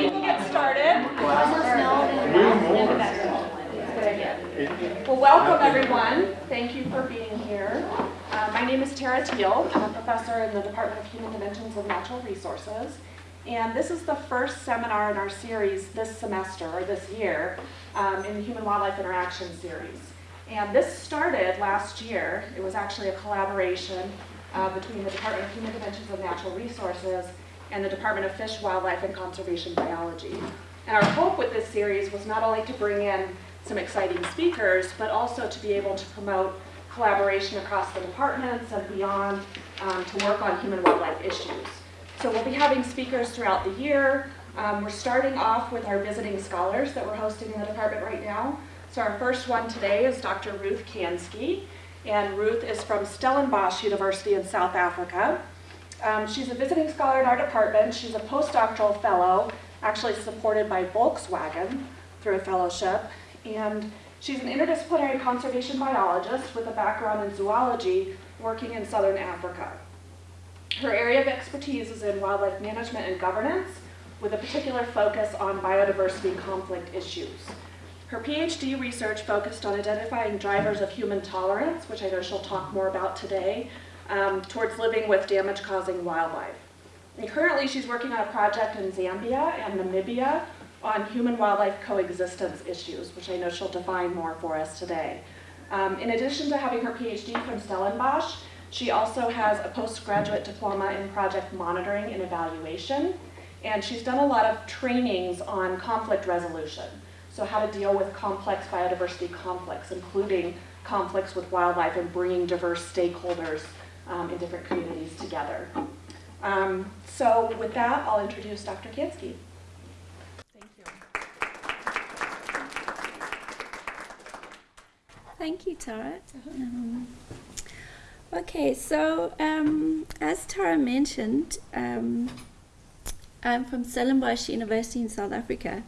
we will get started. Well, welcome everyone. Thank you for being here. Uh, my name is Tara Teel. I'm a professor in the Department of Human Dimensions of Natural Resources. And this is the first seminar in our series this semester, or this year, um, in the Human-Wildlife Interaction Series. And this started last year. It was actually a collaboration uh, between the Department of Human Dimensions of Natural Resources and the Department of Fish, Wildlife, and Conservation Biology. And our hope with this series was not only to bring in some exciting speakers, but also to be able to promote collaboration across the departments and beyond um, to work on human-wildlife issues. So we'll be having speakers throughout the year. Um, we're starting off with our visiting scholars that we're hosting in the department right now. So our first one today is Dr. Ruth Kansky, and Ruth is from Stellenbosch University in South Africa. Um, she's a visiting scholar in our department. She's a postdoctoral fellow, actually supported by Volkswagen through a fellowship. And she's an interdisciplinary conservation biologist with a background in zoology working in southern Africa. Her area of expertise is in wildlife management and governance with a particular focus on biodiversity conflict issues. Her PhD research focused on identifying drivers of human tolerance, which I know she'll talk more about today, um, towards living with damage-causing wildlife. And currently she's working on a project in Zambia and Namibia on human-wildlife coexistence issues, which I know she'll define more for us today. Um, in addition to having her PhD from Stellenbosch, she also has a postgraduate diploma in project monitoring and evaluation, and she's done a lot of trainings on conflict resolution. So how to deal with complex biodiversity conflicts, including conflicts with wildlife and bringing diverse stakeholders um, in different communities together. Um, so with that, I'll introduce Dr. Kansky. Thank you. Thank you, Tara. Um, okay, so um, as Tara mentioned, um, I'm from Stellenbosch University in South Africa,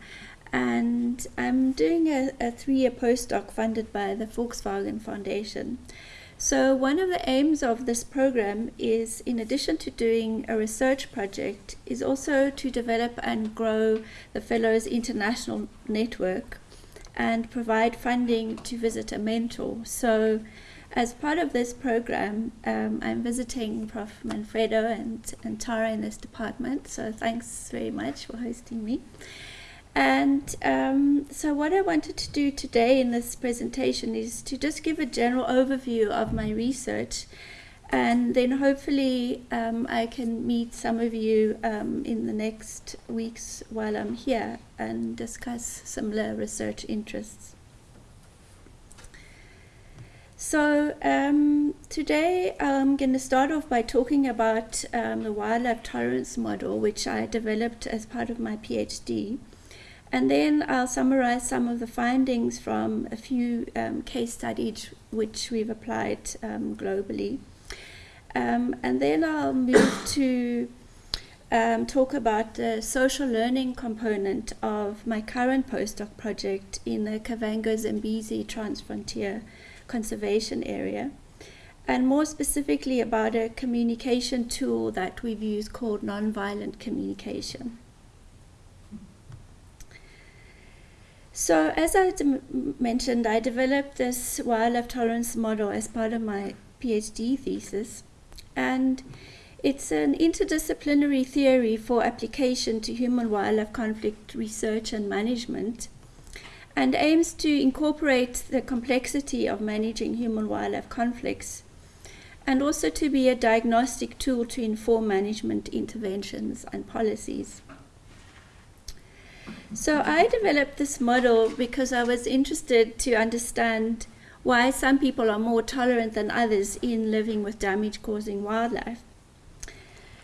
and I'm doing a, a three-year postdoc funded by the Volkswagen Foundation. So one of the aims of this program is, in addition to doing a research project, is also to develop and grow the Fellows International Network and provide funding to visit a mentor. So as part of this program, um, I'm visiting Prof. Manfredo and, and Tara in this department, so thanks very much for hosting me. And um, so what I wanted to do today in this presentation is to just give a general overview of my research and then hopefully um, I can meet some of you um, in the next weeks while I'm here and discuss similar research interests. So um, today I'm going to start off by talking about um, the wildlife tolerance model which I developed as part of my PhD. And then I'll summarize some of the findings from a few um, case studies which we've applied um, globally. Um, and then I'll move to um, talk about the social learning component of my current postdoc project in the Kavango Zambezi Transfrontier Conservation Area. And more specifically about a communication tool that we've used called nonviolent communication. So as I mentioned, I developed this wildlife tolerance model as part of my PhD thesis. And it's an interdisciplinary theory for application to human-wildlife conflict research and management and aims to incorporate the complexity of managing human-wildlife conflicts and also to be a diagnostic tool to inform management interventions and policies. So I developed this model because I was interested to understand why some people are more tolerant than others in living with damage-causing wildlife.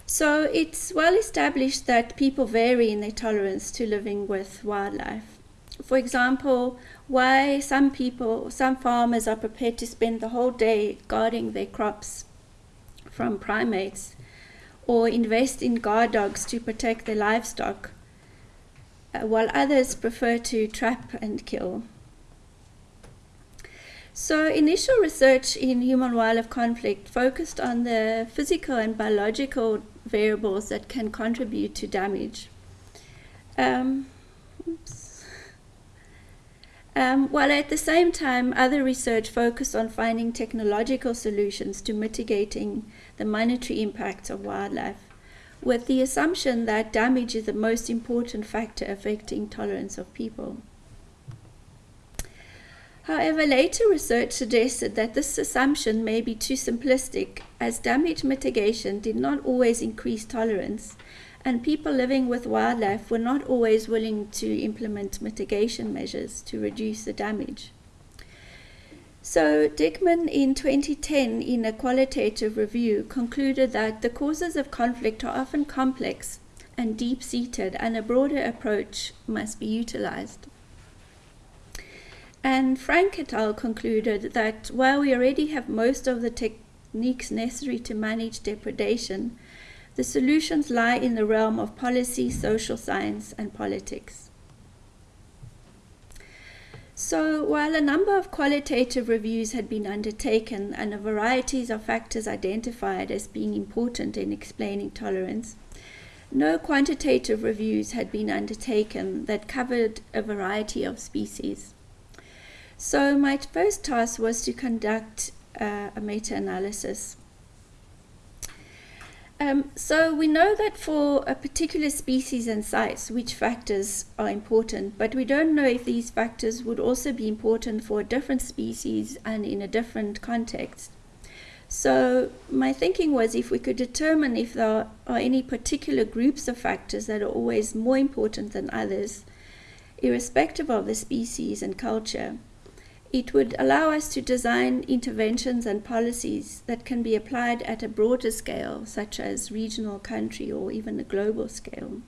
So it's well established that people vary in their tolerance to living with wildlife. For example, why some people, some farmers are prepared to spend the whole day guarding their crops from primates or invest in guard dogs to protect their livestock while others prefer to trap and kill. So initial research in human-wildlife conflict focused on the physical and biological variables that can contribute to damage. Um. Um, while at the same time, other research focused on finding technological solutions to mitigating the monetary impacts of wildlife, with the assumption that damage is the most important factor affecting tolerance of people. However, later research suggested that this assumption may be too simplistic, as damage mitigation did not always increase tolerance, and people living with wildlife were not always willing to implement mitigation measures to reduce the damage. So, Dickman in 2010, in a qualitative review, concluded that the causes of conflict are often complex and deep seated, and a broader approach must be utilized. And Frank et al. concluded that while we already have most of the techniques necessary to manage depredation, the solutions lie in the realm of policy, social science, and politics. So, while a number of qualitative reviews had been undertaken and a variety of factors identified as being important in explaining tolerance, no quantitative reviews had been undertaken that covered a variety of species. So my first task was to conduct uh, a meta-analysis. Um, so we know that for a particular species and sites, which factors are important, but we don't know if these factors would also be important for a different species and in a different context. So my thinking was if we could determine if there are any particular groups of factors that are always more important than others, irrespective of the species and culture, it would allow us to design interventions and policies that can be applied at a broader scale, such as regional, country, or even a global scale.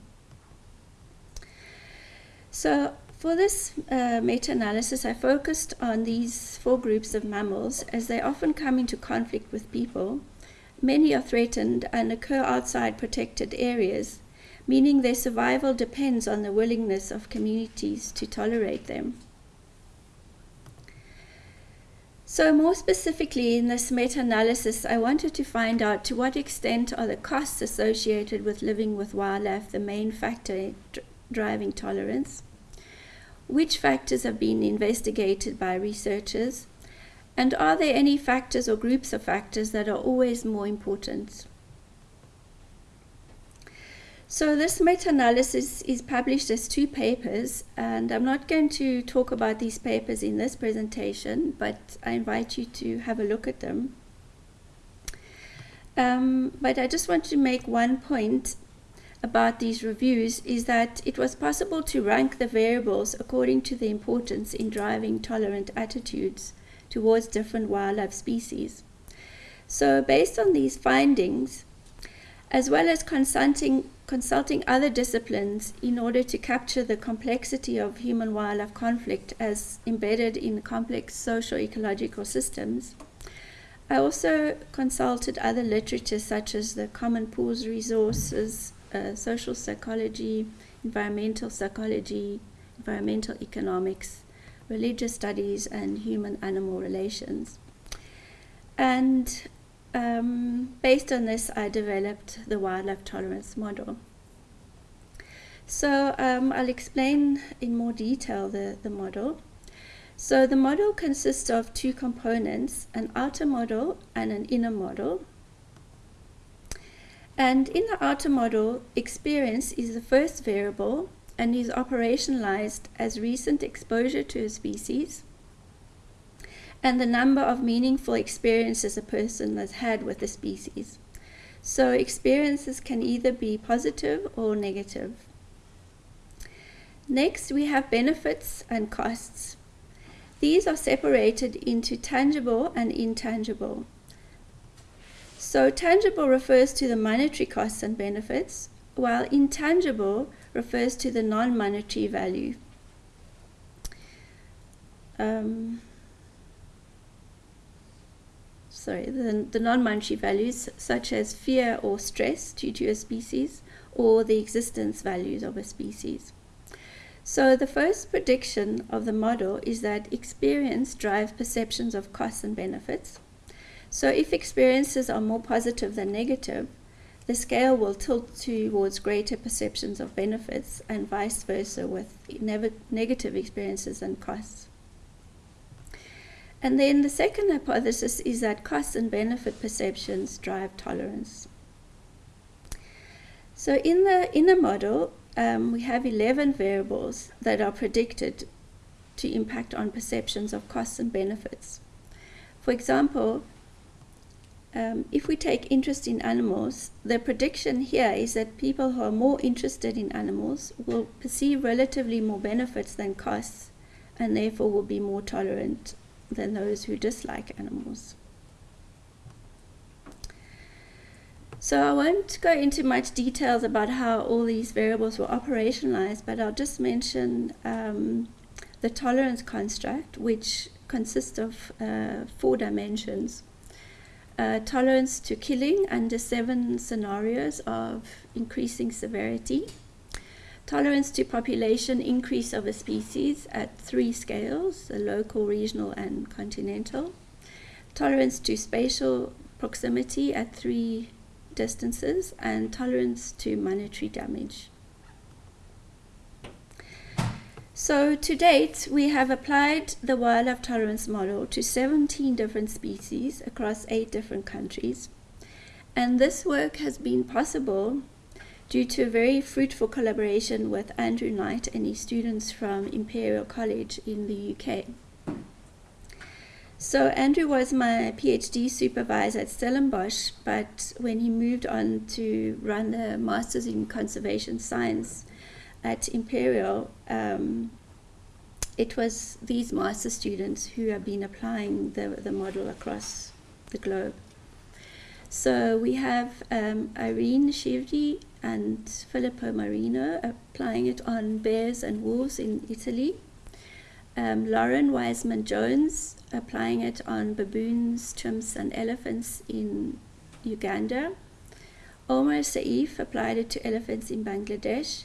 So, for this uh, meta analysis, I focused on these four groups of mammals as they often come into conflict with people. Many are threatened and occur outside protected areas, meaning their survival depends on the willingness of communities to tolerate them. So, more specifically, in this meta analysis, I wanted to find out to what extent are the costs associated with living with wildlife the main factor driving tolerance, which factors have been investigated by researchers, and are there any factors or groups of factors that are always more important? So this meta-analysis is published as two papers, and I'm not going to talk about these papers in this presentation, but I invite you to have a look at them. Um, but I just want to make one point about these reviews is that it was possible to rank the variables according to the importance in driving tolerant attitudes towards different wildlife species. So based on these findings, as well as consulting consulting other disciplines in order to capture the complexity of human wildlife conflict as embedded in complex social ecological systems. I also consulted other literature such as the Common Pools Resources, uh, Social Psychology, Environmental Psychology, Environmental Economics, Religious Studies, and Human Animal Relations. And um, based on this, I developed the wildlife tolerance model. So um, I'll explain in more detail the, the model. So the model consists of two components, an outer model and an inner model. And in the outer model, experience is the first variable and is operationalized as recent exposure to a species and the number of meaningful experiences a person has had with the species. So experiences can either be positive or negative. Next, we have benefits and costs. These are separated into tangible and intangible. So tangible refers to the monetary costs and benefits, while intangible refers to the non-monetary value. Um, sorry, the, the non-monetary values such as fear or stress due to a species or the existence values of a species. So the first prediction of the model is that experience drives perceptions of costs and benefits. So if experiences are more positive than negative, the scale will tilt towards greater perceptions of benefits and vice versa with nev- negative experiences and costs. And then the second hypothesis is that costs and benefit perceptions drive tolerance. So in the inner model, um, we have 11 variables that are predicted to impact on perceptions of costs and benefits. For example, um, if we take interest in animals, the prediction here is that people who are more interested in animals will perceive relatively more benefits than costs and therefore will be more tolerant than those who dislike animals. So I won't go into much details about how all these variables were operationalized, but I'll just mention um, the tolerance construct, which consists of uh, four dimensions. Uh, tolerance to killing under seven scenarios of increasing severity. Tolerance to population increase of a species at three scales, the local, regional, and continental. Tolerance to spatial proximity at three distances, and tolerance to monetary damage. So to date, we have applied the wildlife tolerance model to 17 different species across eight different countries. And this work has been possible due to a very fruitful collaboration with Andrew Knight and his students from Imperial College in the UK. So Andrew was my PhD supervisor at Stellenbosch, but when he moved on to run the Masters in Conservation Science at Imperial, um, it was these master students who have been applying the, the model across the globe. So we have um, Irene Shivdi and Filippo Marino applying it on bears and wolves in Italy. Um, Lauren Wiseman Jones applying it on baboons, chimps, and elephants in Uganda. Omar Saif applied it to elephants in Bangladesh.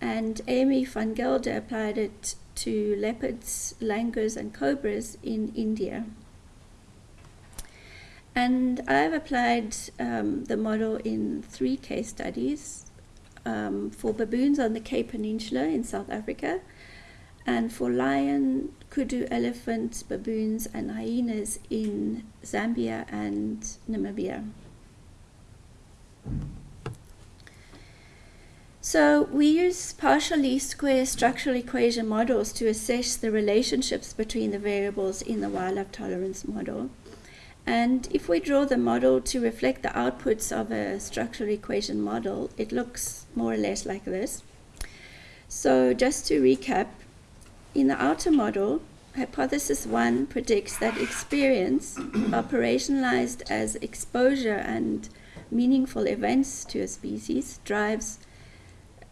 And Amy van Gelder applied it to leopards, langurs, and cobras in India. And I've applied um, the model in three case studies um, for baboons on the Cape Peninsula in South Africa, and for lion, kudu elephants, baboons, and hyenas in Zambia and Namibia. So we use partial least square structural equation models to assess the relationships between the variables in the wildlife tolerance model. And if we draw the model to reflect the outputs of a structural equation model, it looks more or less like this. So just to recap, in the outer model, hypothesis 1 predicts that experience, operationalized as exposure and meaningful events to a species, drives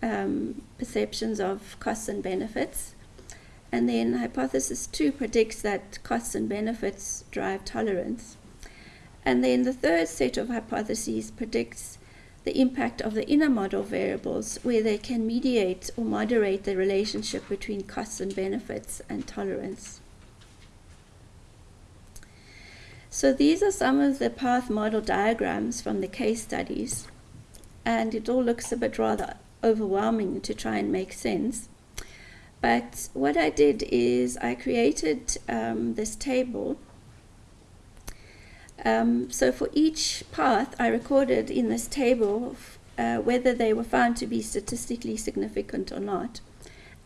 um, perceptions of costs and benefits. And then hypothesis 2 predicts that costs and benefits drive tolerance. And then the third set of hypotheses predicts the impact of the inner model variables, where they can mediate or moderate the relationship between costs and benefits and tolerance. So these are some of the path model diagrams from the case studies, and it all looks a bit rather overwhelming to try and make sense. But what I did is I created um, this table um, so for each path, I recorded in this table uh, whether they were found to be statistically significant or not.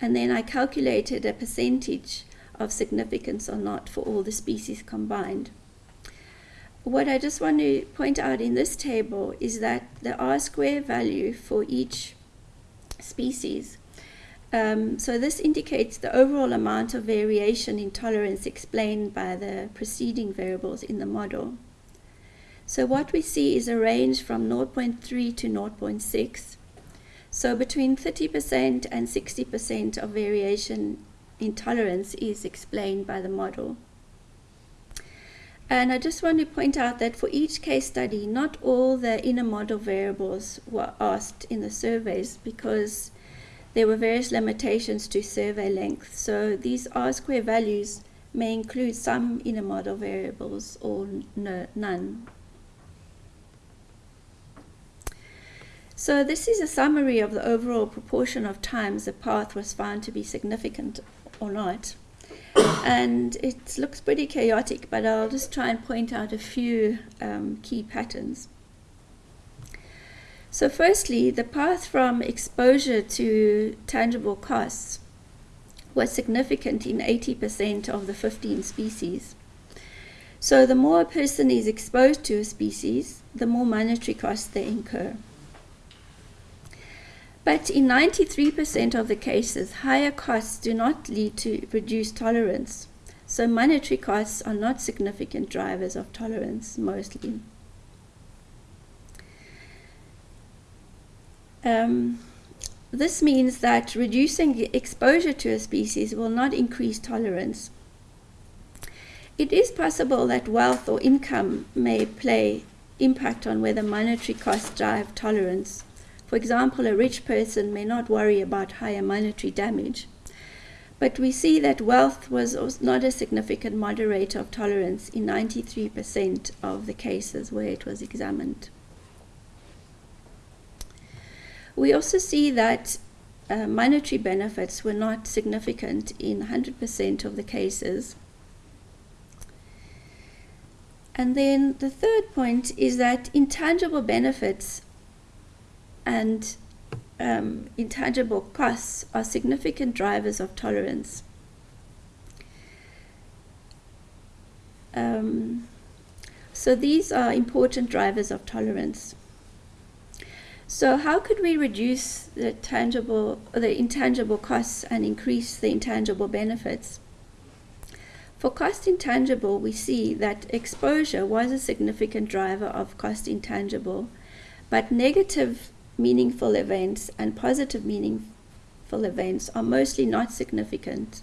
And then I calculated a percentage of significance or not for all the species combined. What I just want to point out in this table is that the R square value for each species um, so this indicates the overall amount of variation in tolerance explained by the preceding variables in the model. So what we see is a range from 0.3 to 0.6. So between 30% and 60% of variation in tolerance is explained by the model. And I just want to point out that for each case study, not all the inner model variables were asked in the surveys because there were various limitations to survey length. So these R square values may include some inner model variables or no, none. So this is a summary of the overall proportion of times the path was found to be significant or not. and it looks pretty chaotic, but I'll just try and point out a few um, key patterns. So, firstly, the path from exposure to tangible costs was significant in 80% of the 15 species. So, the more a person is exposed to a species, the more monetary costs they incur. But in 93% of the cases, higher costs do not lead to reduced tolerance. So monetary costs are not significant drivers of tolerance mostly. Um, this means that reducing exposure to a species will not increase tolerance. It is possible that wealth or income may play impact on whether monetary costs drive tolerance. For example, a rich person may not worry about higher monetary damage, but we see that wealth was not a significant moderator of tolerance in 93% of the cases where it was examined. We also see that uh, monetary benefits were not significant in 100% of the cases. And then the third point is that intangible benefits and um, intangible costs are significant drivers of tolerance. Um, so these are important drivers of tolerance. So how could we reduce the tangible, the intangible costs and increase the intangible benefits? For cost intangible, we see that exposure was a significant driver of cost intangible, but negative meaningful events and positive meaningful events are mostly not significant,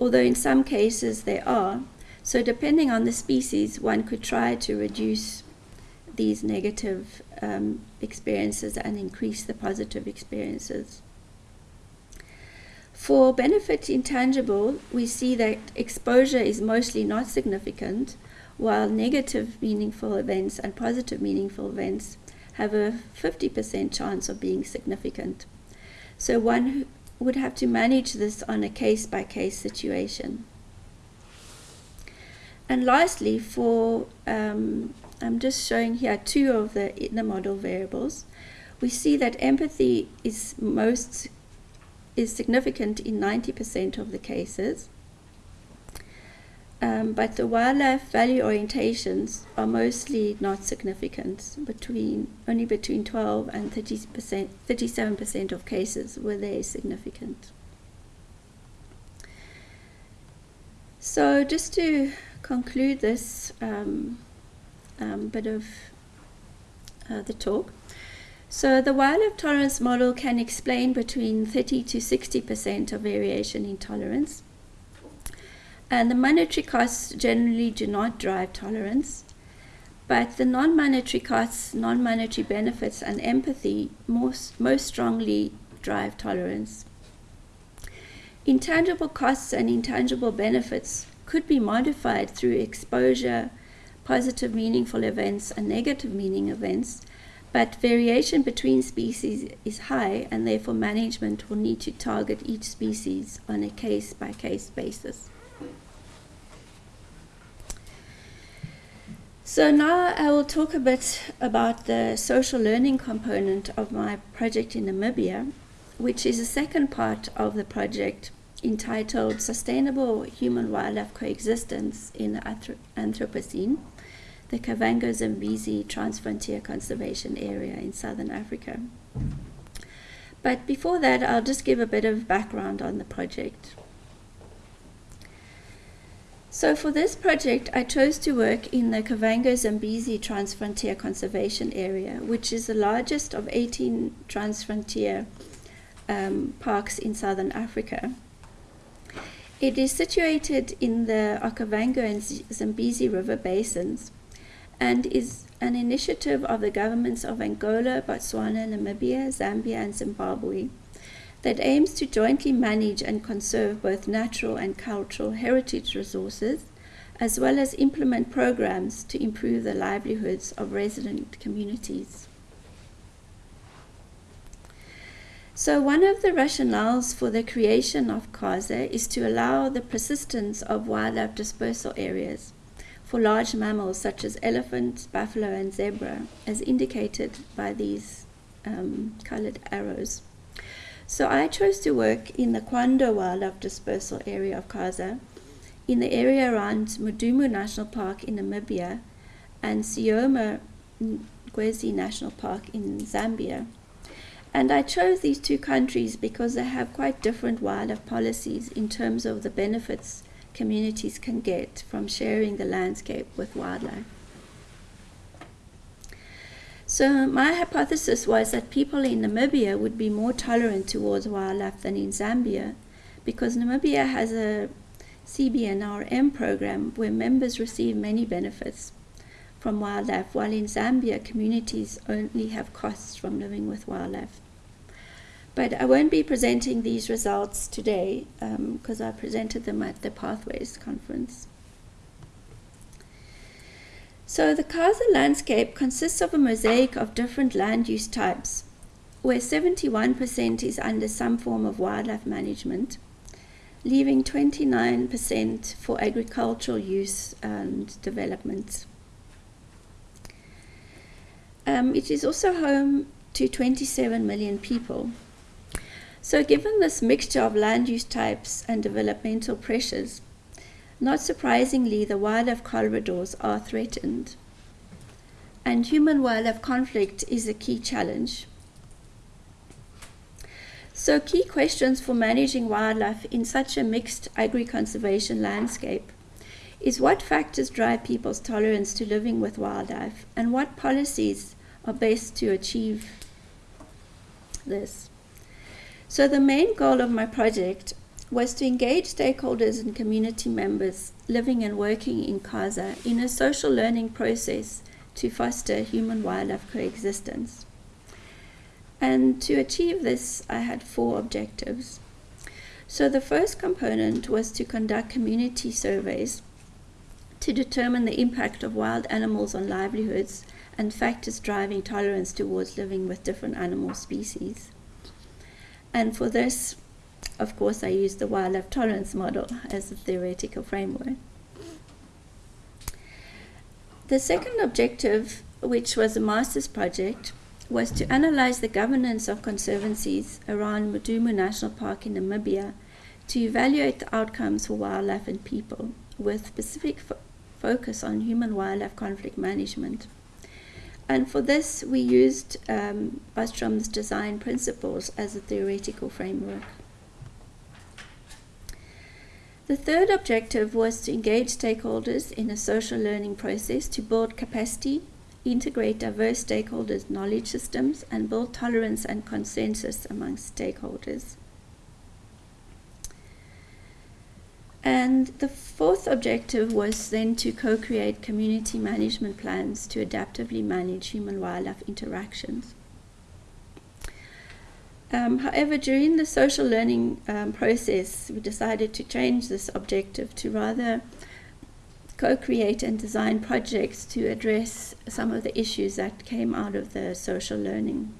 although in some cases they are. So, depending on the species, one could try to reduce these negative um, experiences and increase the positive experiences. For benefit intangible, we see that exposure is mostly not significant, while negative meaningful events and positive meaningful events have a 50% chance of being significant. So one would have to manage this on a case by case situation. And lastly, for um, I'm just showing here two of the inner model variables. We see that empathy is most is significant in 90% of the cases. Um, but the wildlife value orientations are mostly not significant, between only between 12 and 30%, 37% of cases were they significant. So just to conclude this um, um, bit of uh, the talk, so the wildlife tolerance model can explain between 30 to 60% of variation in tolerance. And the monetary costs generally do not drive tolerance, but the non monetary costs, non monetary benefits, and empathy most, most strongly drive tolerance. Intangible costs and intangible benefits could be modified through exposure, positive meaningful events, and negative meaning events, but variation between species is high, and therefore management will need to target each species on a case by case basis. So now I will talk a bit about the social learning component of my project in Namibia, which is the second part of the project entitled Sustainable Human Wildlife Coexistence in the Anthropocene, the Kavango Zambezi Transfrontier Conservation Area in southern Africa. But before that, I'll just give a bit of background on the project. So for this project, I chose to work in the Kavango Zambezi Transfrontier Conservation Area, which is the largest of 18 transfrontier um, parks in southern Africa. It is situated in the Okavango and Zambezi River basins and is an initiative of the governments of Angola, Botswana, Namibia, Zambia, and Zimbabwe that aims to jointly manage and conserve both natural and cultural heritage resources, as well as implement programs to improve the livelihoods of resident communities. So, one of the rationales for the creation of Kaza is to allow the persistence of wildlife dispersal areas for large mammals such as elephant, buffalo, and zebra, as indicated by these um, colored arrows. So I chose to work in the Kwando Wildlife Dispersal Area of Kaza, in the area around Mudumu National Park in Namibia, and Sioma Ngwezi National Park in Zambia. And I chose these two countries because they have quite different wildlife policies in terms of the benefits communities can get from sharing the landscape with wildlife. So, my hypothesis was that people in Namibia would be more tolerant towards wildlife than in Zambia because Namibia has a CBNRM program where members receive many benefits from wildlife, while in Zambia, communities only have costs from living with wildlife. But I won't be presenting these results today because um, I presented them at the Pathways conference. So the Kaza landscape consists of a mosaic of different land use types, where 71% is under some form of wildlife management, leaving 29% for agricultural use and development. Um, it is also home to 27 million people. So, given this mixture of land use types and developmental pressures, not surprisingly, the wildlife corridors are threatened. And human wildlife conflict is a key challenge. So, key questions for managing wildlife in such a mixed agri conservation landscape is what factors drive people's tolerance to living with wildlife and what policies are best to achieve this. So, the main goal of my project was to engage stakeholders and community members living and working in Kaza in a social learning process to foster human wildlife coexistence. And to achieve this, I had four objectives. So, the first component was to conduct community surveys to determine the impact of wild animals on livelihoods and factors driving tolerance towards living with different animal species. And for this, of course, I used the wildlife tolerance model as a theoretical framework. The second objective, which was a master's project, was to analyze the governance of conservancies around Mudumu National Park in Namibia to evaluate the outcomes for wildlife and people, with specific fo focus on human wildlife conflict management. And for this, we used um, Ostrom's design principles as a theoretical framework. The third objective was to engage stakeholders in a social learning process to build capacity, integrate diverse stakeholders' knowledge systems, and build tolerance and consensus among stakeholders. And the fourth objective was then to co create community management plans to adaptively manage human wildlife interactions. Um, however, during the social learning um, process, we decided to change this objective to rather co create and design projects to address some of the issues that came out of the social learning.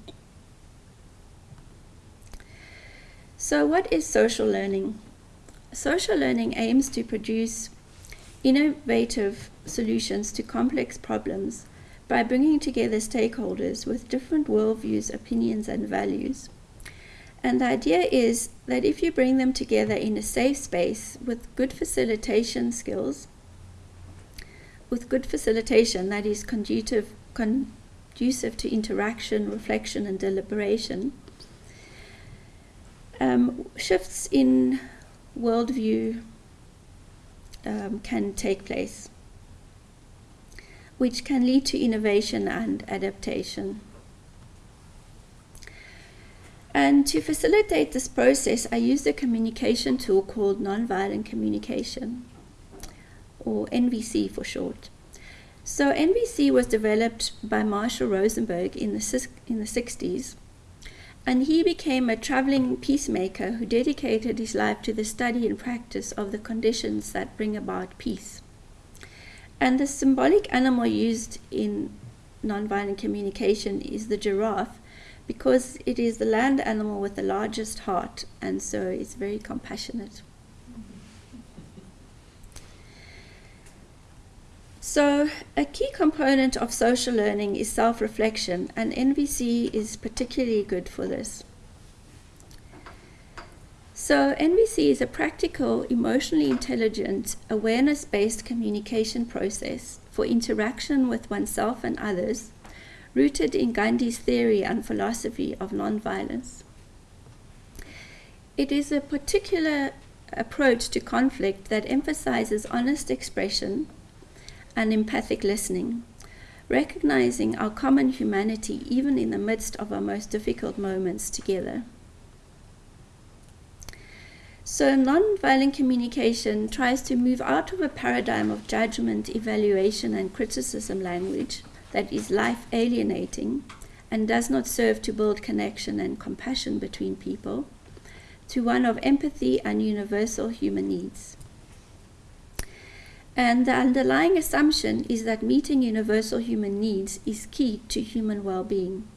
So, what is social learning? Social learning aims to produce innovative solutions to complex problems by bringing together stakeholders with different worldviews, opinions, and values. And the idea is that if you bring them together in a safe space with good facilitation skills, with good facilitation that is conducive, conducive to interaction, reflection, and deliberation, um, shifts in worldview um, can take place, which can lead to innovation and adaptation. And to facilitate this process, I used a communication tool called Nonviolent Communication, or NVC for short. So, NVC was developed by Marshall Rosenberg in the, in the 60s, and he became a traveling peacemaker who dedicated his life to the study and practice of the conditions that bring about peace. And the symbolic animal used in nonviolent communication is the giraffe, because it is the land animal with the largest heart, and so it's very compassionate. So, a key component of social learning is self reflection, and NVC is particularly good for this. So, NVC is a practical, emotionally intelligent, awareness based communication process for interaction with oneself and others, rooted in Gandhi's theory and philosophy of nonviolence. It is a particular approach to conflict that emphasizes honest expression and empathic listening, recognizing our common humanity even in the midst of our most difficult moments together. So, nonviolent communication tries to move out of a paradigm of judgment, evaluation, and criticism language that is life alienating and does not serve to build connection and compassion between people to one of empathy and universal human needs. And the underlying assumption is that meeting universal human needs is key to human well being.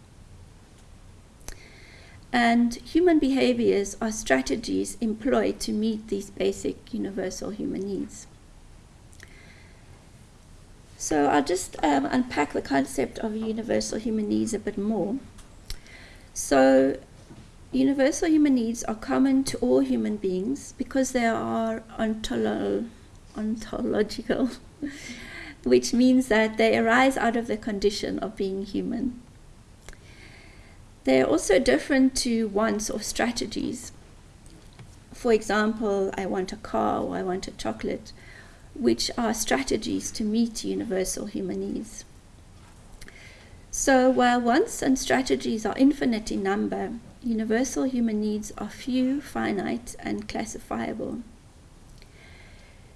And human behaviors are strategies employed to meet these basic universal human needs. So I'll just um, unpack the concept of universal human needs a bit more. So, universal human needs are common to all human beings because they are ontolo- ontological, which means that they arise out of the condition of being human. They are also different to wants or strategies. For example, I want a car or I want a chocolate, which are strategies to meet universal human needs. So, while wants and strategies are infinite in number, universal human needs are few, finite, and classifiable.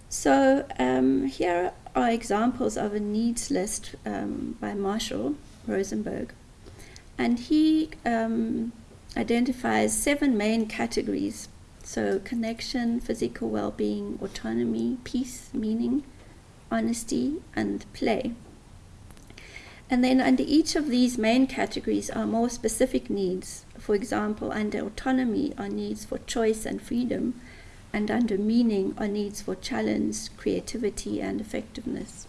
So um, here are examples of a needs list um, by Marshall Rosenberg. And he um, identifies seven main categories. So connection, physical well-being, autonomy, peace, meaning, honesty, and play. And then under each of these main categories are more specific needs. For example, under autonomy are needs for choice and freedom, and under meaning are needs for challenge, creativity, and effectiveness.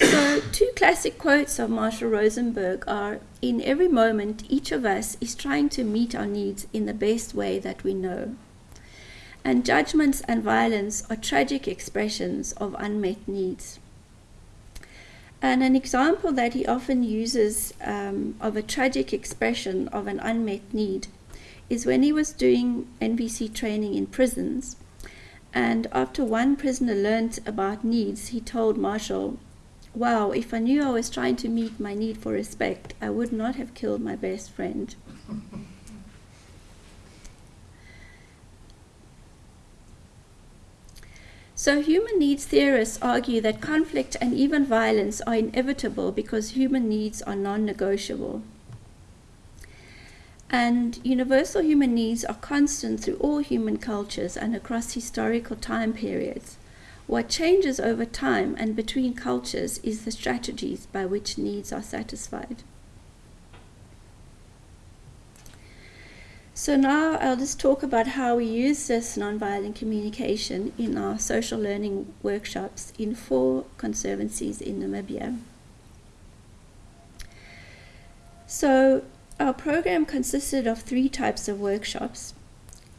So, two classic quotes of Marshall Rosenberg are In every moment, each of us is trying to meet our needs in the best way that we know. And judgments and violence are tragic expressions of unmet needs. And an example that he often uses um, of a tragic expression of an unmet need is when he was doing NVC training in prisons. And after one prisoner learned about needs, he told Marshall, Wow, if I knew I was trying to meet my need for respect, I would not have killed my best friend. So, human needs theorists argue that conflict and even violence are inevitable because human needs are non negotiable. And universal human needs are constant through all human cultures and across historical time periods. What changes over time and between cultures is the strategies by which needs are satisfied. So now I'll just talk about how we use this nonviolent communication in our social learning workshops in four conservancies in Namibia. So our program consisted of three types of workshops.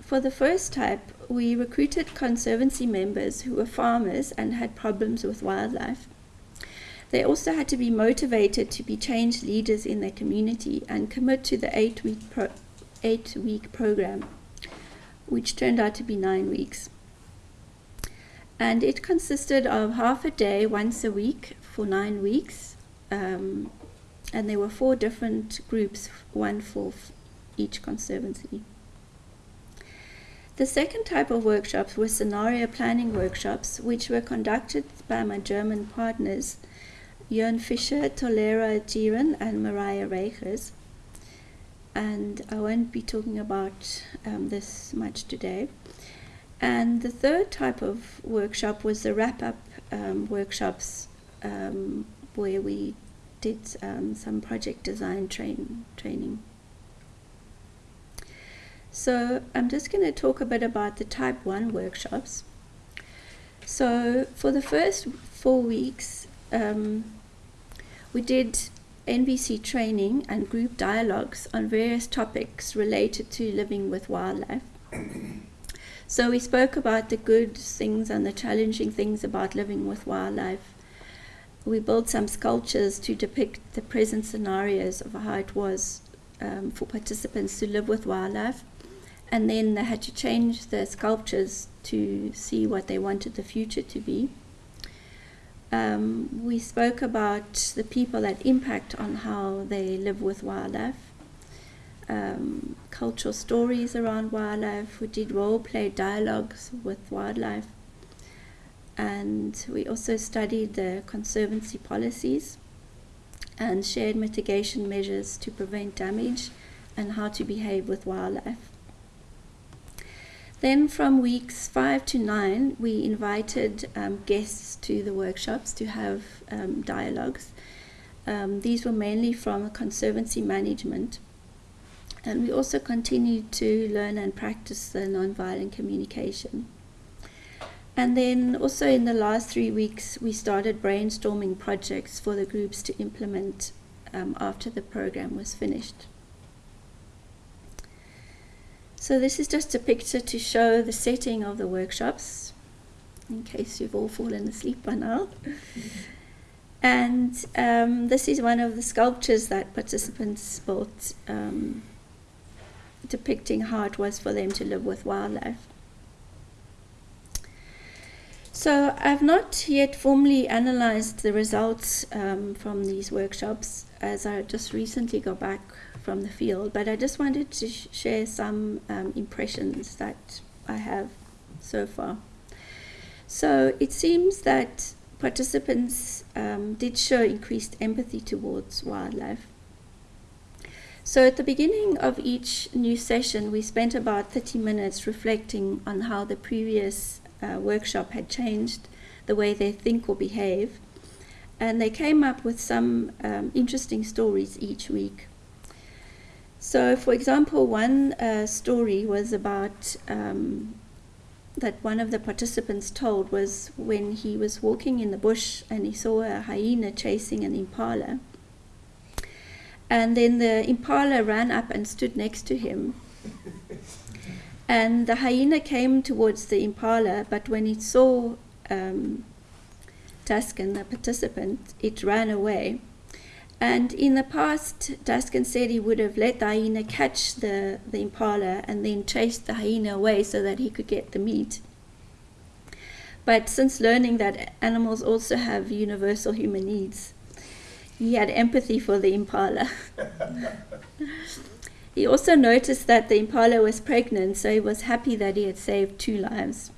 For the first type, we recruited conservancy members who were farmers and had problems with wildlife. They also had to be motivated to be change leaders in their community and commit to the eight week pro- eight week program, which turned out to be nine weeks. And it consisted of half a day once a week for nine weeks. Um, and there were four different groups, one for each conservancy. The second type of workshops were scenario planning workshops, which were conducted by my German partners, Jörn Fischer, Tolera Jiren, and Maraja Riechers and I won't be talking about um, this much today. And the third type of workshop was the wrap up um, workshops um, where we did um, some project design train, training. So I'm just going to talk a bit about the type 1 workshops. So for the first four weeks, um, we did NVC training and group dialogues on various topics related to living with wildlife. So we spoke about the good things and the challenging things about living with wildlife. We built some sculptures to depict the present scenarios of how it was um, for participants to live with wildlife. And then they had to change the sculptures to see what they wanted the future to be. Um, we spoke about the people that impact on how they live with wildlife um, cultural stories around wildlife. We did role play dialogues with wildlife. And we also studied the conservancy policies and shared mitigation measures to prevent damage and how to behave with wildlife. Then, from weeks five to nine, we invited um, guests to the workshops to have um, dialogues. Um, these were mainly from conservancy management and we also continued to learn and practice the nonviolent communication. And then also in the last three weeks, we started brainstorming projects for the groups to implement um, after the program was finished. So this is just a picture to show the setting of the workshops, in case you've all fallen asleep by now. And um, this is one of the sculptures that participants built um, depicting how it was for them to live with wildlife. So I've not yet formally analyzed the results um, from these workshops as I just recently got back from the field, but I just wanted to sh share some um, impressions that I have so far. So it seems that participants um, did show increased empathy towards wildlife. So at the beginning of each new session, we spent about 30 minutes reflecting on how the previous uh, workshop had changed the way they think or behave. And they came up with some um, interesting stories each week. So, for example, one uh, story was about um, that one of the participants told was when he was walking in the bush and he saw a hyena chasing an impala. And then the impala ran up and stood next to him. And the hyena came towards the impala, but when it saw um, Daskan, the participant, it ran away. And in the past, Daskan said he would have let the hyena catch the, the impala and then chased the hyena away so that he could get the meat. But since learning that animals also have universal human needs, he had empathy for the impala. he also noticed that the impala was pregnant, so he was happy that he had saved two lives.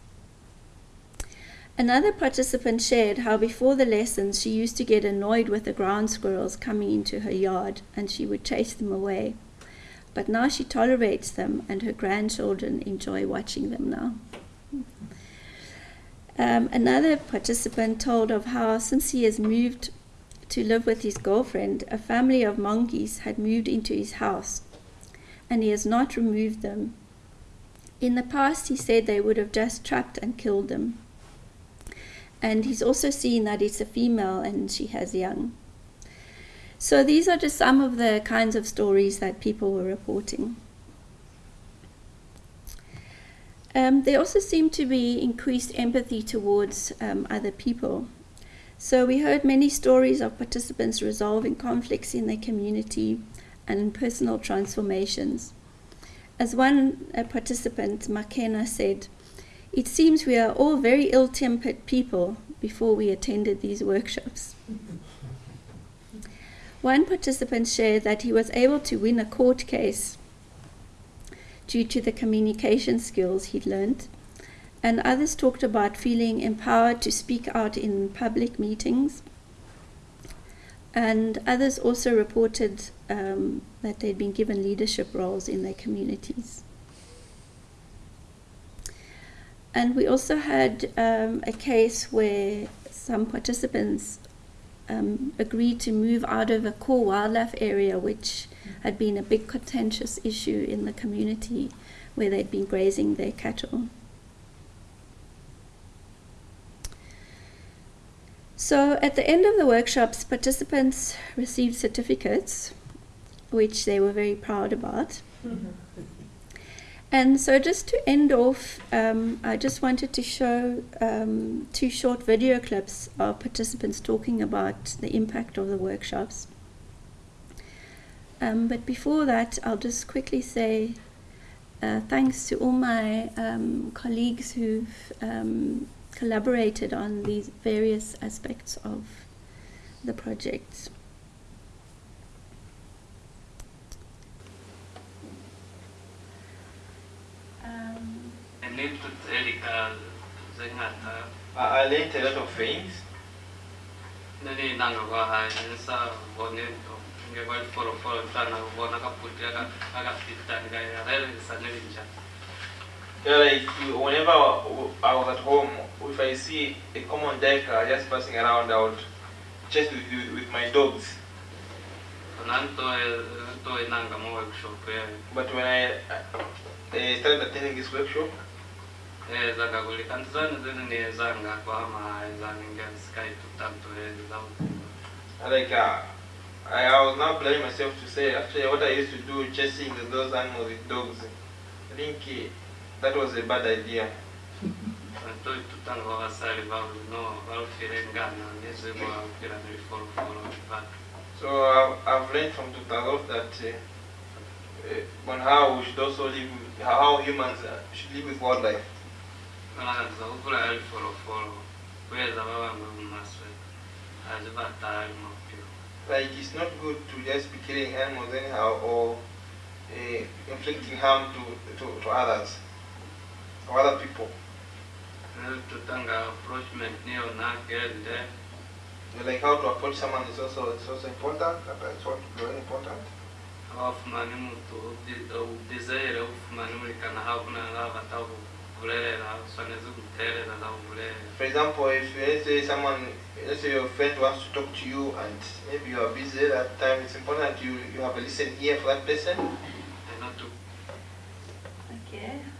Another participant shared how before the lessons she used to get annoyed with the ground squirrels coming into her yard and she would chase them away. But now she tolerates them and her grandchildren enjoy watching them now. Um, another participant told of how, since he has moved to live with his girlfriend, a family of monkeys had moved into his house, and he has not removed them. In the past, he said they would have just trapped and killed them. And he's also seen that it's a female and she has young. So these are just some of the kinds of stories that people were reporting. Um, there also seemed to be increased empathy towards um, other people. So we heard many stories of participants resolving conflicts in their community and personal transformations. As one participant, Makena, said, it seems we are all very ill-tempered people before we attended these workshops. One participant shared that he was able to win a court case due to the communication skills he'd learned and others talked about feeling empowered to speak out in public meetings. And others also reported um, that they'd been given leadership roles in their communities. And we also had um, a case where some participants um, agreed to move out of a core wildlife area, which had been a big contentious issue in the community where they'd been grazing their cattle. So at the end of the workshops, participants received certificates, which they were very proud about. And so, just to end off, um, I just wanted to show um, two short video clips of participants talking about the impact of the workshops. Um, but before that, I'll just quickly say uh, thanks to all my um, colleagues who've um, collaborated on these various aspects of the project. I with Erika Zengata. I, I learned a lot of things. Nani nanga kwa hai nisa vone nge kwa foro foro tana vona kaputi aka aka pita nga ya rere saneli nja. Yeah, like whenever I was at home, if I see a common duiker just passing around, I would chase with, with, with my dogs. Nanto to nanga mo workshop But when I uh, started attending this workshop, e zanga kuli kantizani zini ni zanga kwa ama e zanga nge sky tutanto e zanga. like uh, I, I was not blaming myself to say actually what I used to do chasing those animals with dogs. I think uh, that was a bad idea. Tutanga kwa wasali valu no valu fire ngana neze kwa kira ni foro foro vatu. So I've, I've learned from Tutarov that uh, uh, on how we should also live, with, how humans uh, should live with wildlife. Kukula yali foro foro. Kweza baba mmaswe. Azibatali mapio. Like it's not good to just be killing animals anyhow or uh, inflicting harm to, to, to others or other people. niyo nagende Like how to approach someone is also is also important. That is what very important. abafumani mutu udesire ufumani ulikana havuna lavatavu vulelela swaneze kuterera lavulele For example, if let's say someone, let's say your friend wants to talk to you and maybe you are busy at that time, it's important that you, you have a listen ear for that person. eno tu Okay.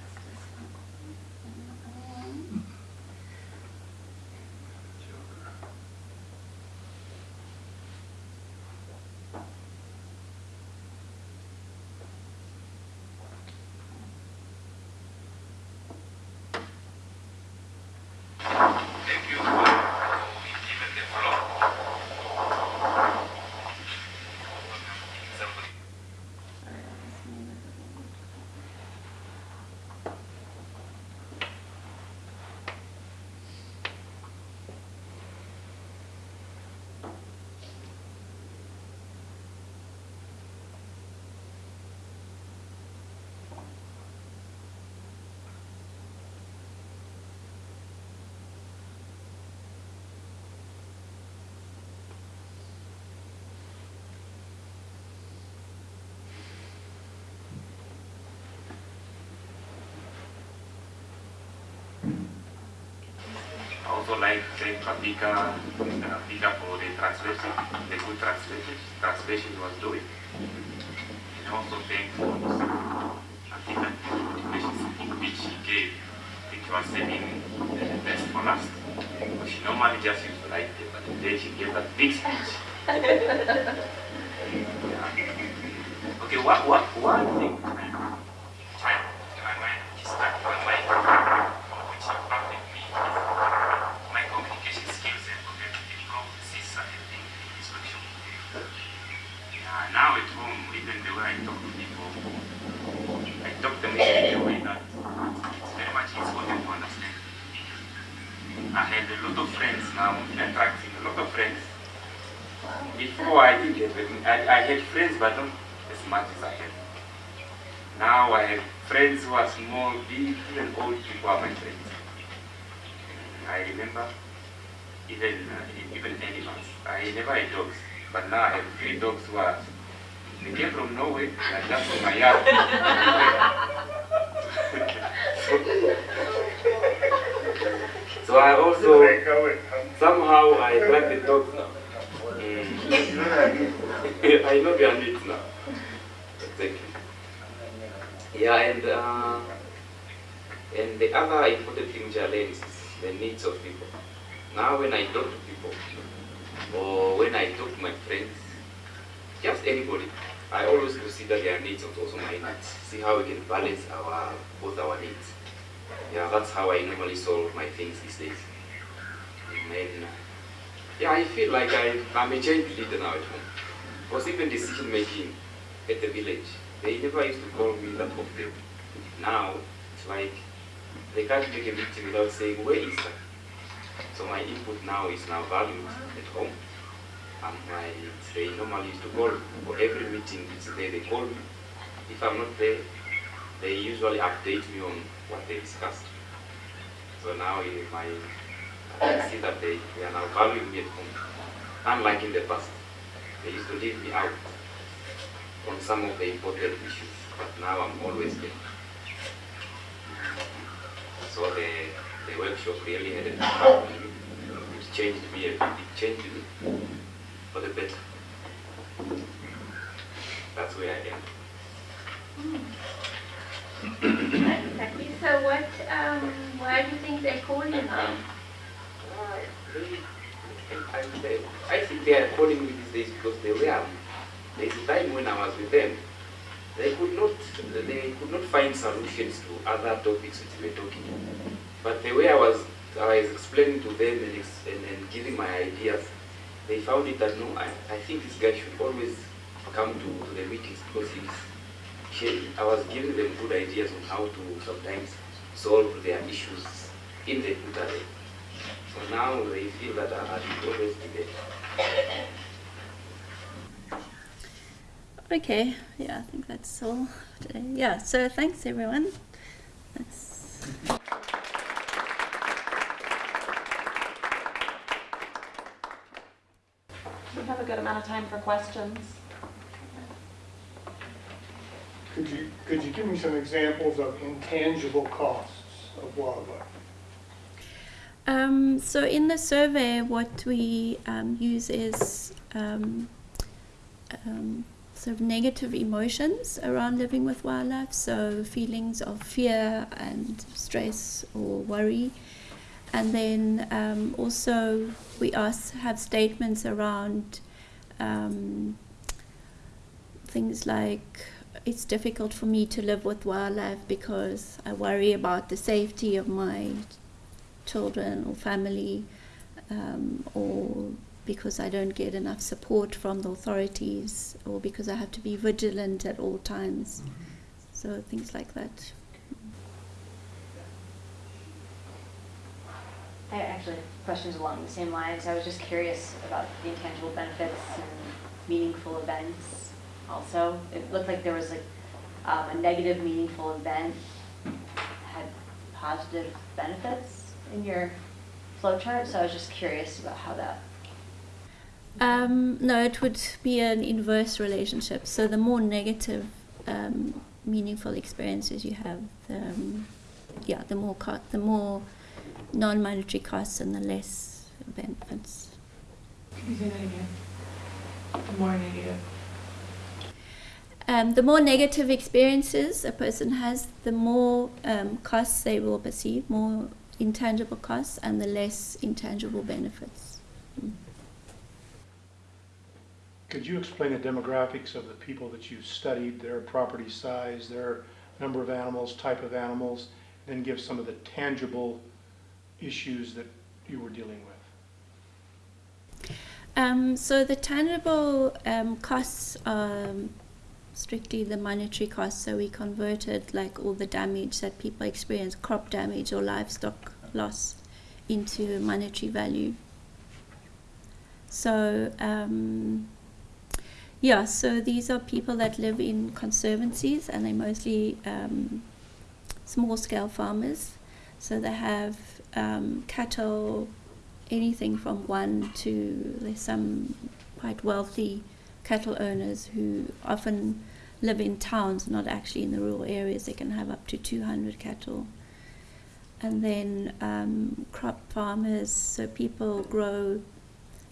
Also like thank Rafika, Rafika for the translation, the good translation, translation was doing. And also thank for Rafika motivation speaking which he gave. I think he was saving the best for last. She normally just used to like it, but today she gave that big speech. Yeah. Okay, what, what, one thing child in my mind, which is stuck in my mind, or which impacted me is my communication skills and ability to improve since I have been in this workshop. Yeah, now at home, even the way I talk to people, I talk to them in a way that it's very much easy for them to understand. I have a lot of friends now, attracting a lot of friends. Before I didn't have, I, I had friends, but not as much as I have. Now I have friends who are small, big, even old people are my friends. I remember even uh, even animals. I never had dogs, but now I have three dogs who are they came from Norway, and just from my yard. so, so I also somehow I like the dogs now. I know their needs now. Exactly. Yeah, and uh, and the other important thing which I learned is the needs of people. Now when I talk to people, or when I talk to my friends, just anybody, I always consider their needs and also my needs. See how we can balance our both our needs. Yeah, that's how I normally solve my things these days. And then, yeah, I feel like I, I'm a change leader now at home. Because even decision making at the village, they never used to call me that often. Now, it's like they can't make a meeting without saying, where is that? So my input now is now valued at home. And my, they normally used to call for every meeting, it's there, they call me. If I'm not there, they usually update me on what they discussed. So now in my, I see that they, they are now valuing me at home. Unlike in the past, they used to leave me out on some of the important issues, but now I'm always there. So the, the workshop really had an impact. It changed me, a bit. it changed me for the better. That's where I am. Exactly. So what, um, why do you think they call you now? Uh, they- I, they- I think they are calling me these days because they were. There's a time when I was with them, they could not they could not find solutions to other topics which we were talking. But the way I was I was explaining to them and, and, and giving my ideas, they found it that no, I, I think this guy should always come to, to the meetings because he's I was giving them good ideas on how to sometimes solve their issues in the way. So now they feel that ah, I, I should always be there. Okay, yeah, I think that's all today. Yeah, so thanks everyone. That's have a good amount of time for questions. Could you, could you give me some examples of intangible costs of wildlife? Um, so in the survey, what we um, use is um, um, sort of negative emotions around living with wildlife. So feelings of fear and stress or worry, and then um, also we ask have statements around um, things like it's difficult for me to live with wildlife because I worry about the safety of my children or family, um, or because I don't get enough support from the authorities, or because I have to be vigilant at all times. So things like that. I actually have questions along the same lines. I was just curious about the intangible benefits and meaningful events also. It looked like there was like um, a negative meaningful event had positive benefits in your flow chart, so I was just curious about how that. Um, no, it would be an inverse relationship. So the more negative, um, meaningful experiences you have, the, um, yeah, the more the more non-monetary costs and the less benefits. Can you say that again? The more negative. Um, the more negative experiences a person has, the more um, costs they will perceive, more intangible costs, and the less intangible benefits. Mm. Could you explain the demographics of the people that you studied, their property size, their number of animals, type of animals, and then give some of the tangible issues that you were dealing with? Um, so the tangible um, costs are strictly the monetary costs. So we converted like all the damage that people experience, crop damage or livestock loss, into monetary value. So um, yeah, so these are people that live in conservancies, and they're mostly um, small-scale farmers. So they have um, cattle, anything from one to there's some quite wealthy cattle owners who often live in towns, not actually in the rural areas. They can have up to 200 cattle. And then um, crop farmers, so people grow,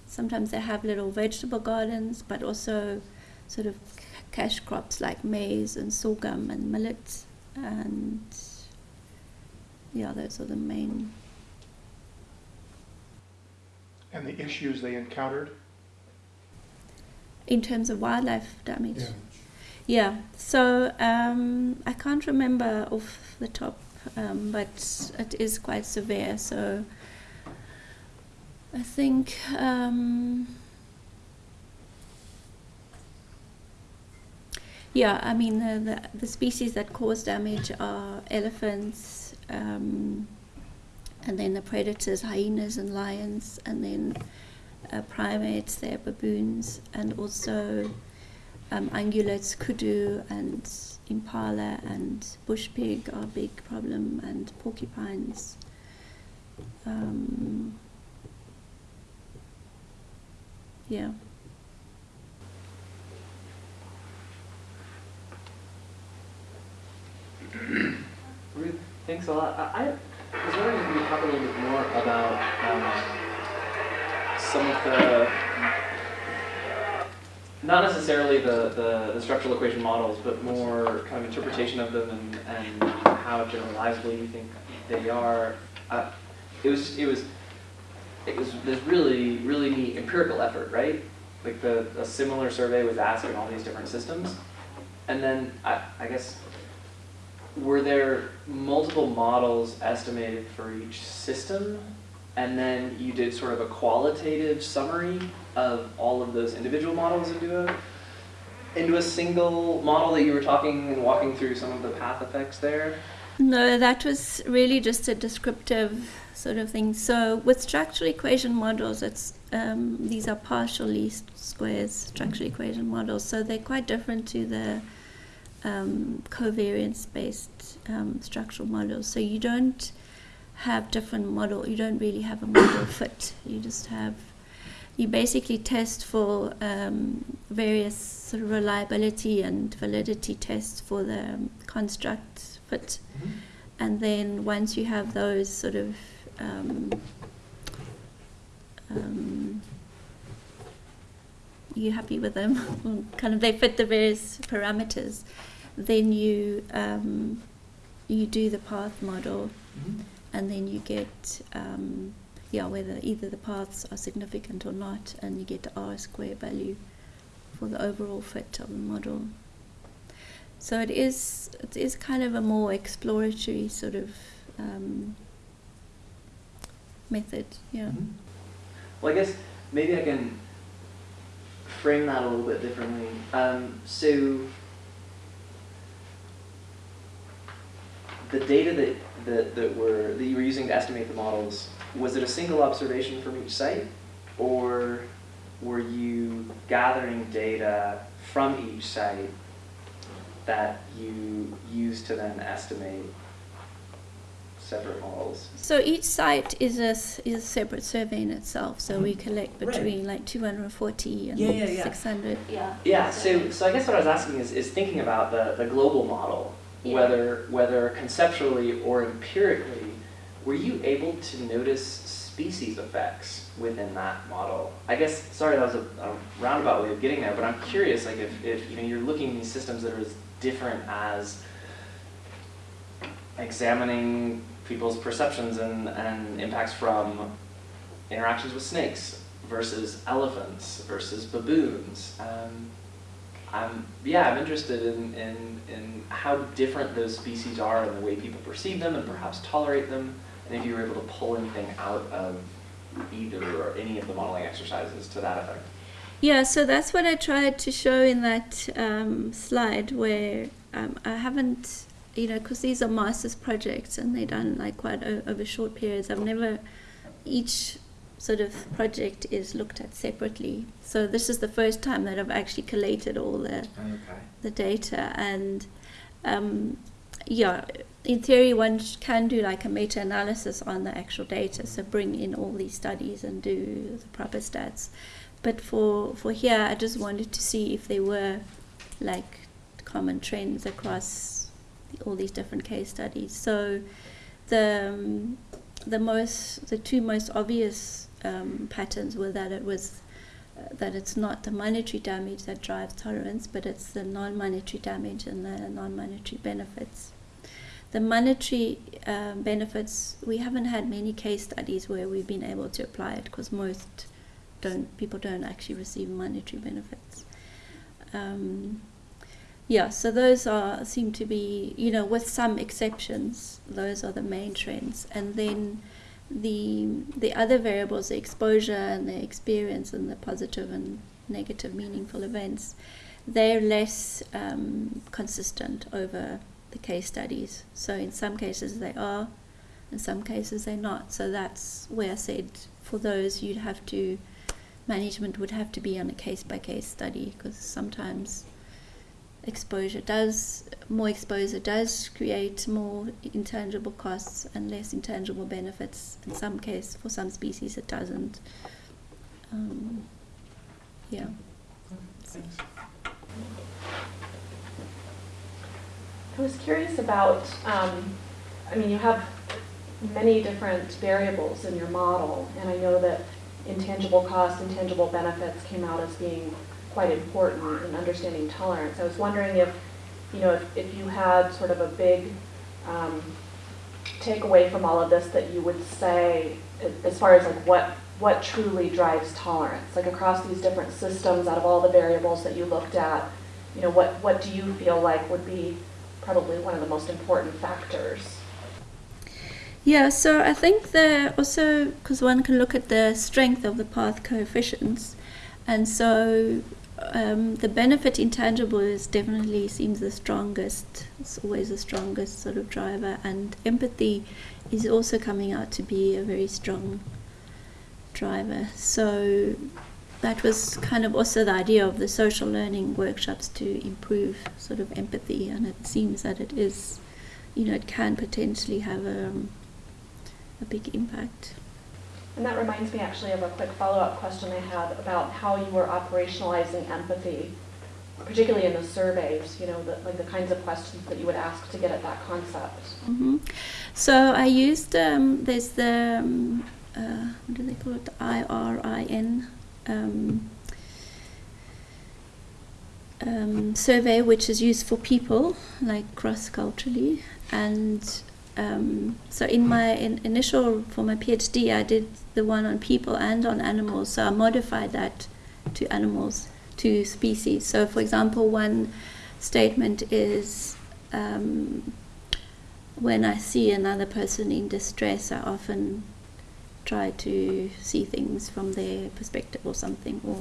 sometimes they have little vegetable gardens, but also sort of cash crops like maize and sorghum and millet, and yeah, those are the main. And the issues they encountered? In terms of wildlife damage. Yeah, so um, I can't remember off the top, um, but it is quite severe. So I think um, yeah, I mean the, the the species that cause damage are elephants, um, and then the predators, hyenas and lions, and then uh, primates, they're baboons, and also um, ungulates, kudu, and impala, and bush pig are a big problem, and porcupines. Um, yeah. Thanks a lot. I, I was wondering if you could talk a little bit more about um, some of the, not necessarily the, the, the structural equation models, but more kind of interpretation of them and, and how generalizable you think they are. Uh, it was it was it was this really really neat empirical effort, right? Like the a similar survey was asked in all these different systems, and then I, I guess were there multiple models estimated for each system and then you did sort of a qualitative summary of all of those individual models into a into a single model that you were talking and walking through some of the path effects there No, that was really just a descriptive sort of thing. So with structural equation models, it's um, these are partial least squares structural equation models. So they're quite different to the um, covariance-based um, structural models. So you don't have different model. You don't really have a model fit. You just have you basically test for um, various sort of reliability and validity tests for the um, construct fit, and then once you have those sort of um, um, you're happy with them, kind of they fit the various parameters, then you um, you do the path model, and then you get um, yeah whether either the paths are significant or not, and you get the R square value for the overall fit of the model. So it is it is kind of a more exploratory sort of um, method, yeah. Well, I guess maybe I can frame that a little bit differently. Um, so the data that, that, that, were, that you were using to estimate the models, was it a single observation from each site? Or were you gathering data from each site that you used to then estimate separate models? So each site is a, s- is a separate survey in itself. So we mm-hmm. collect Right. between like 240 and Yeah, yeah, yeah. 600. Yeah. Yeah, so, so I guess what I was asking is, is thinking about the, the global model, Yeah. whether, whether conceptually or empirically, were you able to notice species effects within that model? I guess, sorry, that was a, a roundabout way of getting there, but I'm curious, like if, if you know, you're looking at these systems that are as different as examining people's perceptions and, and impacts from interactions with snakes versus elephants versus baboons. Um, Yeah, I'm interested in, in, in how different those species are and the way people perceive them and perhaps tolerate them, and if you were able to pull anything out of either or any of the modeling exercises to that effect. Yeah, so that's what I tried to show in that um, slide where um, I haven't, you know, because these are master's projects and they're done like quite over short periods. I've never, each sort of project is looked at separately. So this is the first time that I've actually collated all the Okay. the data and um, yeah in theory one can do like a meta-analysis on the actual data so bring in all these studies and do the proper stats but for for here i just wanted to see if there were like common trends across all these different case studies so the um, the most the two most obvious um, patterns were that it was that it's not the monetary damage that drives tolerance, but it's the non-monetary damage and the non-monetary benefits. The monetary um, benefits, we haven't had many case studies where we've been able to apply it because most don't people don't actually receive monetary benefits. Um, yeah, so those are seem to be, you know, with some exceptions, those are the main trends. And then the the other variables, the exposure and the experience and the positive and negative meaningful events, they're less um, consistent over the case studies. So in some cases they are, in some cases they're not. So that's where I said for those you'd have to management would have to be on a case by case study because sometimes exposure does more exposure does create more intangible costs and less intangible benefits in some case for some species it doesn't um, yeah. I was curious about, um, I mean, you have many different variables in your model, and I know that intangible costs, intangible benefits came out as being quite important in understanding tolerance. I was wondering if, you know, if, if you had sort of a big um, takeaway from all of this that you would say as far as like what what truly drives tolerance, like across these different systems, out of all the variables that you looked at, you know, what what do you feel like would be probably one of the most important factors? Yeah, so I think the also because one can look at the strength of the path coefficients, and so um, the benefit intangible is definitely seems the strongest. It's always the strongest sort of driver, and empathy is also coming out to be a very strong driver. So that was kind of also the idea of the social learning workshops to improve sort of empathy, and it seems that it is, you know, it can potentially have a, um, a big impact. And that reminds me actually of a quick follow-up question I had about how you were operationalizing empathy, particularly in the surveys, you know, the, like the kinds of questions that you would ask to get at that concept. hmm So I used um, there's the um, uh, what do they call it? IRIN um, um, survey, which is used for people like cross culturally, and um, so in my in initial for my PhD, I did the one on people and on animals. So I modified that to animals, to species. So for example, one statement is. Um, when I see another person in distress, I often try to see things from their perspective or something, or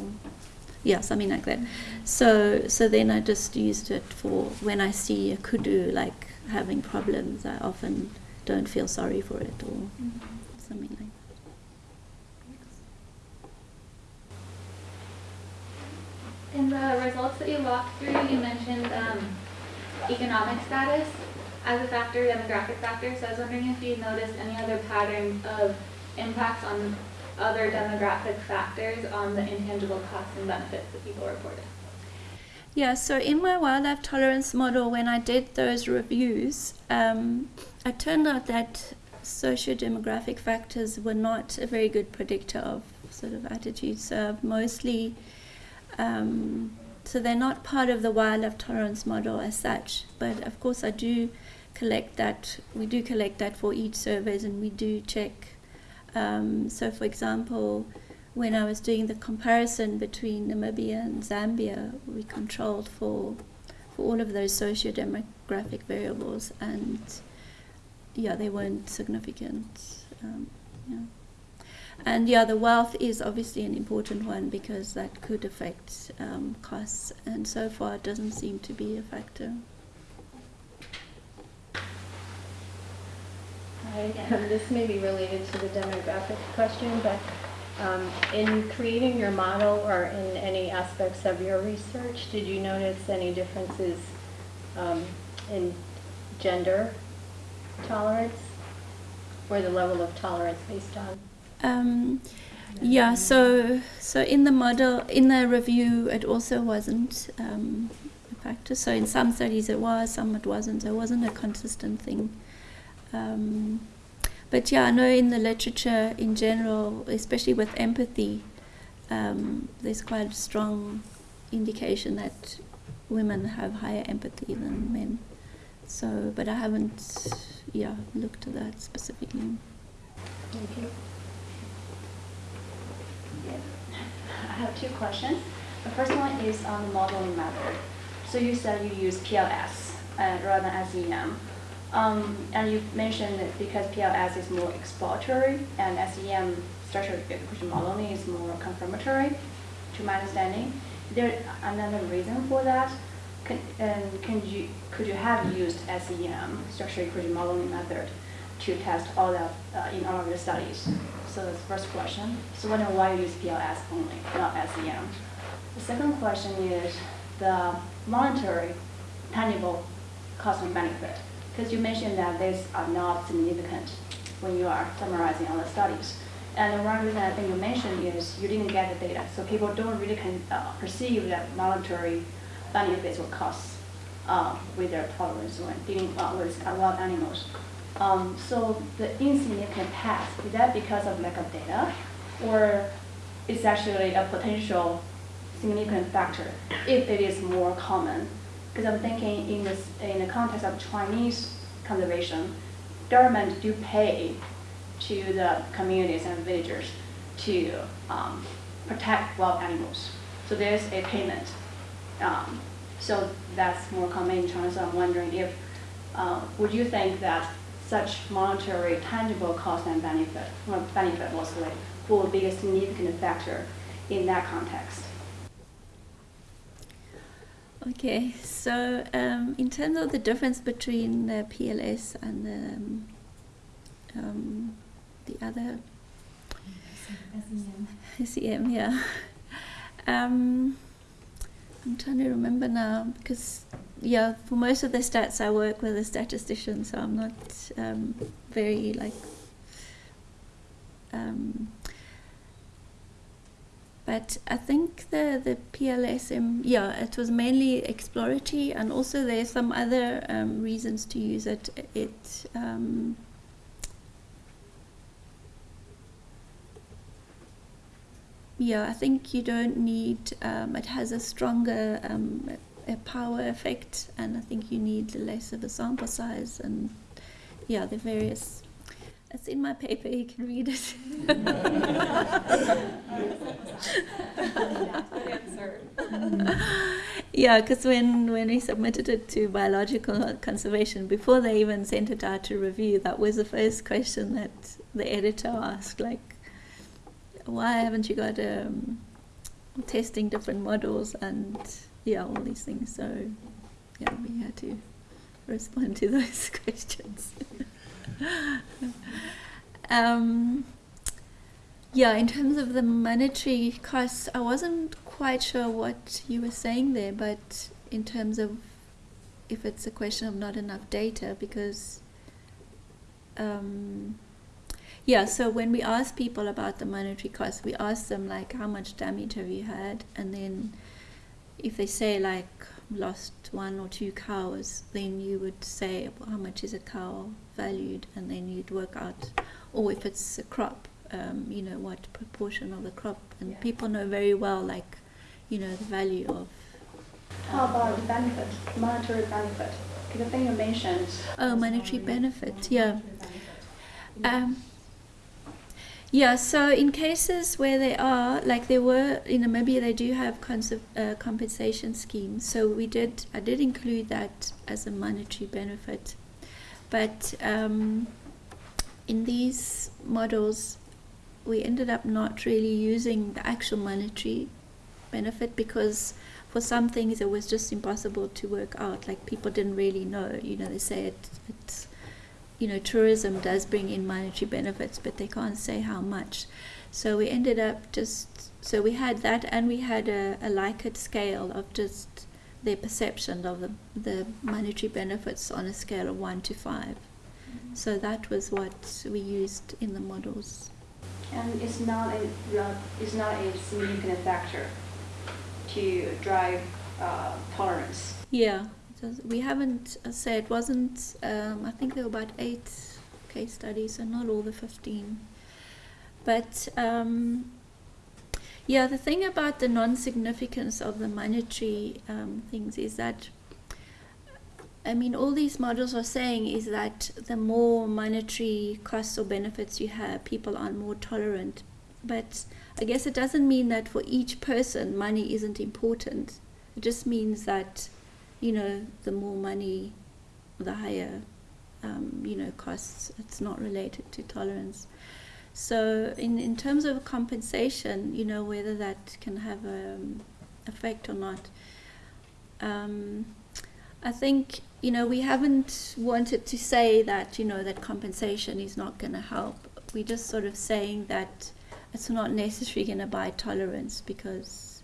yeah, something like that. So, so then I just used it for when I see a kudu like having problems. I often don't feel sorry for it or something like that. In the results that you walked through, you mentioned um, economic status as a factor, demographic factor. So I was wondering if you noticed any other patterns of impacts on other demographic factors on the intangible costs and benefits that people reported. Yeah, so in my wildlife tolerance model, when I did those reviews, um, it turned out that socio-demographic factors were not a very good predictor of sort of attitudes. So mostly, um, so they're not part of the wildlife tolerance model as such. But of course, I do collect that. We do collect that for each surveys, and we do check. Um, so, for example, when I was doing the comparison between Namibia and Zambia, we controlled for for all of those socio-demographic variables, and yeah, they weren't significant. Um, yeah. And yeah, the wealth is obviously an important one because that could affect um, costs, and so far it doesn't seem to be a factor. Um, this may be related to the demographic question, but um, in creating your model or in any aspects of your research, did you notice any differences um, in gender tolerance or the level of tolerance based on? Um, yeah, so so in the model, in the review, it also wasn't um, a factor. So in some studies it was, some it wasn't. So it wasn't a consistent thing. But yeah, I know in the literature in general, especially with empathy, um, there's quite a strong indication that women have higher empathy than men. So, but I haven't, yeah, looked at that specifically. Thank you. I have two questions. The first one is on the modeling method. So you said you use PLS uh, rather than SEM. Um, and you mentioned that because PLS is more exploratory and SEM structural equation modeling is more confirmatory, to my understanding. There another reason for that? Can, can you, could you have used SEM, structural equation modeling method, to test all that uh, in all of your studies? So that's the first question. So wondering why you use PLS only, not SEM. The second question is the monetary, tangible cost and benefit. Because you mentioned that these are not significant when you are summarizing all the studies. And one reason I think you mentioned is you didn't get the data, so people don't really can uh, perceive that monetary benefits or costs uh, with their tolerance when dealing uh, with wild animals. Um, so the insignificant past, is that because of lack of data, or it's actually a potential significant factor if it is more common? Because I'm thinking in this in the context of Chinese conservation, government do pay to the communities and villagers to um, protect wild animals. So there's a payment. Um, so that's more common in China. So I'm wondering if, uh, would you think that such monetary tangible cost and benefit, well, benefit mostly, will be a significant factor in that context? Okay, so um, in terms of the difference between the PLS and the, um, um, the other SEM, yeah. Um, I'm trying to remember now because, yeah, for most of the stats I work with a statistician, so I'm not um, very like. But I think the the PLSM, yeah, it was mainly exploratory, and also there's some other um, reasons to use it. It um, yeah, I think you don't need. Um, it has a stronger um, a power effect, and I think you need less of a sample size, and yeah, the various. It's in my paper. You can read it. yeah, because when when we submitted it to biological conservation, before they even sent it out to review, that was the first question that the editor asked, like why haven't you got um, testing different models and yeah, all these things. So yeah, we had to respond to those questions. um, yeah, in terms of the monetary costs, I wasn't quite sure what you were saying there, but in terms of if it's a question of not enough data, because um, yeah, so when we ask people about the monetary cost, we ask them like, how much damage have you had? And then if they say like lost one or two cows, then you would say well, how much is a cow valued, and then you'd work out, or if it's a crop, um, you know what proportion of the crop, and Yeah. people know very well like, you know the value of. How about the benefit, monetary benefit? Because I think you mentioned. Oh, monetary benefit, yeah. Um, yeah, so in cases where they are, like there were in Namibia, they do have uh, compensation schemes. So we did, I did include that as a monetary benefit. But um, in these models, we ended up not really using the actual monetary benefit because for some things it was just impossible to work out. Like people didn't really know. You know, they say it, it's you know, tourism does bring in monetary benefits, but they can't say how much. So we ended up just, so we had that and we had a, a Likert scale of just their perception of the, the monetary benefits on a scale of 1 to 5. So that was what we used in the models. And it's not a, it's not a significant factor to drive uh, tolerance. Yeah, we haven't, uh, say it wasn't, um, I think there were about eight case studies, and not all the 15. But um, Yeah, the thing about the non-significance of the monetary um, things is that, I mean, all these models are saying is that the more monetary costs or benefits you have, people are more tolerant. But I guess it doesn't mean that for each person money isn't important. It just means that, you know, the more money, the higher, um, you know, costs. It's not related to tolerance. So in, in terms of compensation, you know, whether that can have an effect or not, um, I think, you know, we haven't wanted to say that, you know, that compensation is not going to help. We're just sort of saying that it's not necessarily going to buy tolerance because,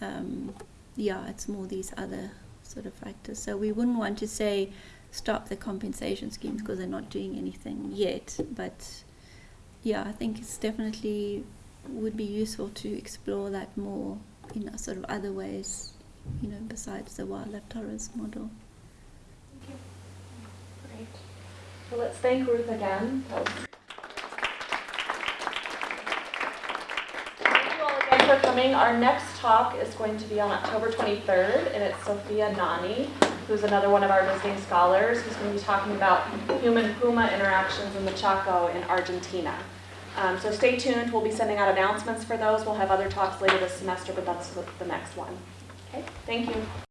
um, yeah, it's more these other sort of factors. So we wouldn't want to say stop the compensation schemes because they're not doing anything yet, but yeah, I think it's definitely would be useful to explore that more in a sort of other ways, you know, besides the wildlife tourism model. Thank you. Great. So let's thank Ruth again. For coming. Our next talk is going to be on October 23rd, and it's Sophia Nani, who's another one of our visiting scholars, who's going to be talking about human-puma interactions in the Chaco in Argentina. Um, so stay tuned. We'll be sending out announcements for those. We'll have other talks later this semester, but that's the the next one. Okay, thank you.